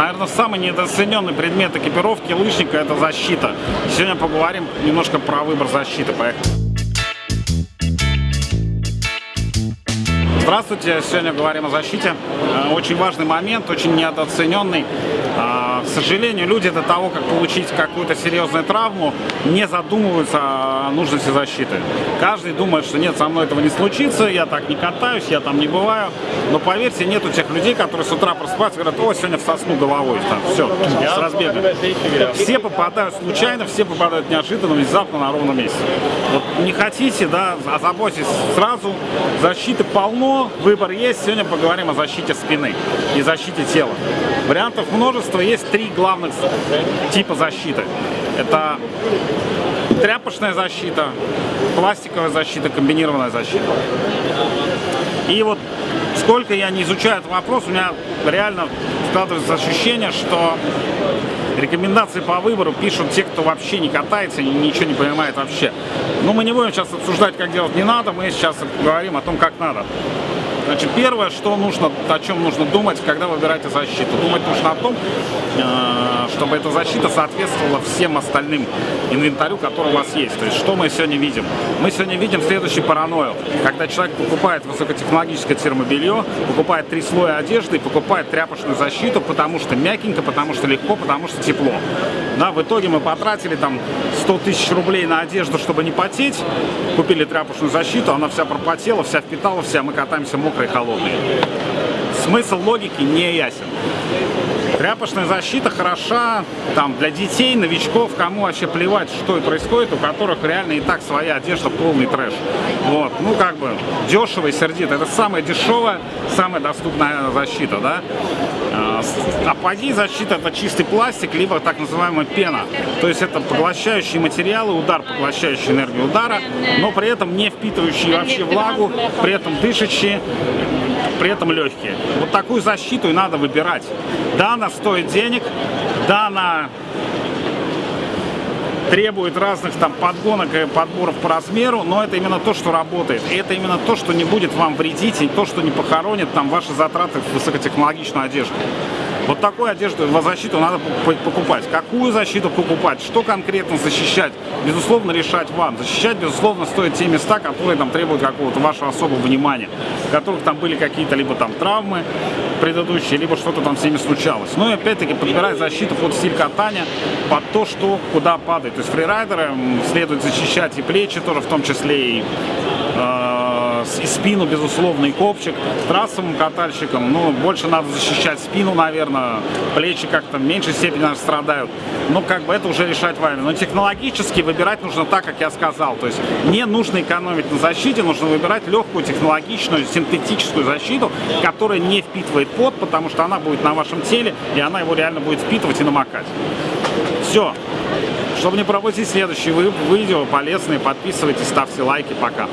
Наверное, самый недооцененный предмет экипировки лыжника – это защита. Сегодня поговорим немножко про выбор защиты. Поехали. Здравствуйте, сегодня говорим о защите. Э, очень важный момент, очень недооцененный. К сожалению, люди до того, как получить какую-то серьезную травму, не задумываются о нужности защиты. Каждый думает, что нет, со мной этого не случится, я так не катаюсь, я там не бываю. Но поверьте, нету тех людей, которые с утра просыпаются и говорят, о, сегодня в сосну головой, там, все, с разбега. Все попадают случайно, все попадают неожиданно, внезапно на ровном месте. Вот не хотите, да, озаботьтесь сразу, защиты полно, выбор есть. Сегодня поговорим о защите спины и защите тела. Вариантов множество. Есть три главных типа защиты. Это тряпочная защита, пластиковая защита, комбинированная защита. И вот сколько я не изучаю этот вопрос, у меня реально складывается ощущение, что рекомендации по выбору пишут те, кто вообще не катается, ничего не понимает вообще. Но мы не будем сейчас обсуждать, как делать не надо, мы сейчас говорим о том, как надо. Значит, первое, что нужно, о чем нужно думать, когда выбираете защиту. Думать нужно о том, э, чтобы эта защита соответствовала всем остальным инвентарю, который у вас есть. То есть, что мы сегодня видим? Мы сегодня видим следующий паранойю. Когда человек покупает высокотехнологическое термобелье, покупает три слоя одежды и покупает тряпочную защиту, потому что мягенько, потому что легко, потому что тепло. Да, в итоге мы потратили там 100 тысяч рублей на одежду, чтобы не потеть, купили тряпочную защиту, она вся пропотела, вся впитала, вся, мы катаемся мокрые холодные. Смысл логики не ясен. Тряпочная защита хороша там, для детей, новичков, кому вообще плевать, что и происходит, у которых реально и так своя одежда полный трэш. Вот. Ну, как бы, дешево и сердито. Это самая дешевая, самая доступная защита, да. А, апогей защиты это чистый пластик, либо так называемая пена. То есть это поглощающие материалы, удар, поглощающий энергию удара, но при этом не впитывающие вообще влагу, при этом дышащие при этом легкие. Вот такую защиту и надо выбирать. Да, она стоит денег, да, она требует разных там подгонок и подборов по размеру, но это именно то, что работает. Это именно то, что не будет вам вредить, и то, что не похоронит там ваши затраты в высокотехнологичную одежду. Вот такую одежду, защиту надо покупать. Какую защиту покупать, что конкретно защищать, безусловно, решать вам. Защищать, безусловно, стоит те места, которые там требуют какого-то вашего особого внимания, в которых там были какие-то либо там травмы предыдущие, либо что-то там с ними случалось. Ну и опять-таки подбирать защиту под стиль катания, под то, что куда падает. То есть фрирайдеры следует защищать и плечи тоже, в том числе и э, и спину, безусловно, и копчик. Трассовым катальщикам, ну, больше надо защищать спину, наверное, плечи как-то в меньшей степени наверное, страдают. Ну, как бы это уже решать вами. Но технологически выбирать нужно так, как я сказал. То есть не нужно экономить на защите, нужно выбирать легкую, технологичную, синтетическую защиту, которая не впитывает пот, потому что она будет на вашем теле, и она его реально будет впитывать и намокать. Все. Чтобы не пропустить следующие видео полезные, подписывайтесь, ставьте лайки. Пока.